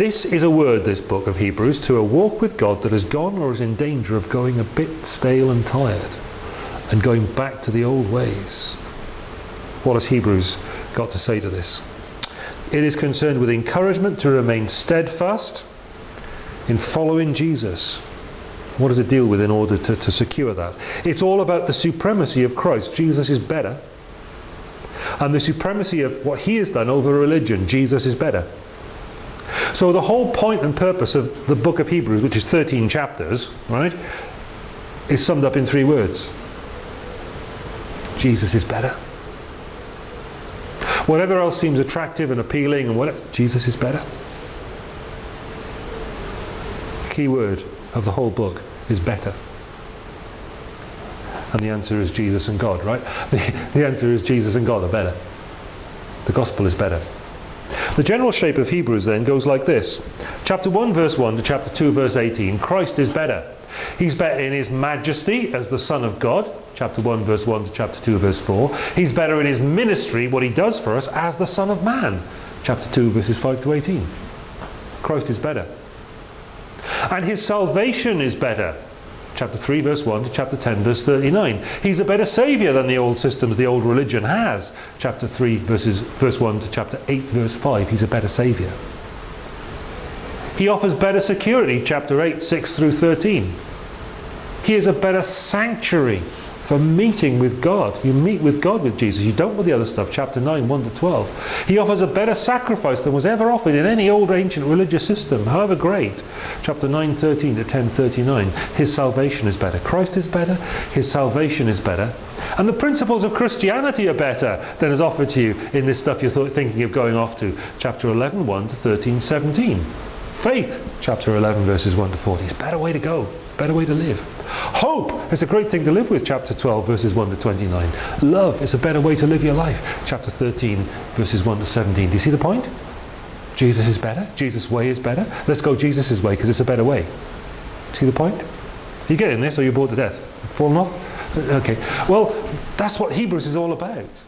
This is a word, this book of Hebrews, to a walk with God that has gone or is in danger of going a bit stale and tired and going back to the old ways. What has Hebrews got to say to this? It is concerned with encouragement to remain steadfast in following Jesus. What does it deal with in order to, to secure that? It's all about the supremacy of Christ. Jesus is better. And the supremacy of what he has done over religion. Jesus is better. So the whole point and purpose of the book of Hebrews, which is 13 chapters, right, is summed up in three words. Jesus is better. Whatever else seems attractive and appealing and whatever, Jesus is better. Key word of the whole book is better. And the answer is Jesus and God, right? The, the answer is Jesus and God are better. The gospel is better. The general shape of Hebrews then goes like this. Chapter 1 verse 1 to chapter 2 verse 18. Christ is better. He's better in his majesty as the Son of God. Chapter 1 verse 1 to chapter 2 verse 4. He's better in his ministry, what he does for us as the Son of Man. Chapter 2 verses 5 to 18. Christ is better. And his salvation is better chapter 3 verse 1 to chapter 10 verse 39. He's a better saviour than the old systems the old religion has. Chapter 3 verses, verse 1 to chapter 8 verse 5. He's a better saviour. He offers better security. Chapter 8 6 through 13. He is a better sanctuary for meeting with God. You meet with God with Jesus. You don't with the other stuff. Chapter 9, 1 to 12. He offers a better sacrifice than was ever offered in any old ancient religious system, however great. Chapter 9, 13 to 10, 39. His salvation is better. Christ is better. His salvation is better. And the principles of Christianity are better than is offered to you in this stuff you're thinking of going off to. Chapter 11, 1 to 13, 17. Faith, chapter 11, verses 1 to 40. is a better way to go, better way to live. Hope is a great thing to live with, chapter 12, verses 1 to 29. Love is a better way to live your life, chapter 13, verses 1 to 17. Do you see the point? Jesus is better. Jesus' way is better. Let's go Jesus' way because it's a better way. See the point? You getting this or you're bored to death? Falling off? Uh, okay. Well, that's what Hebrews is all about.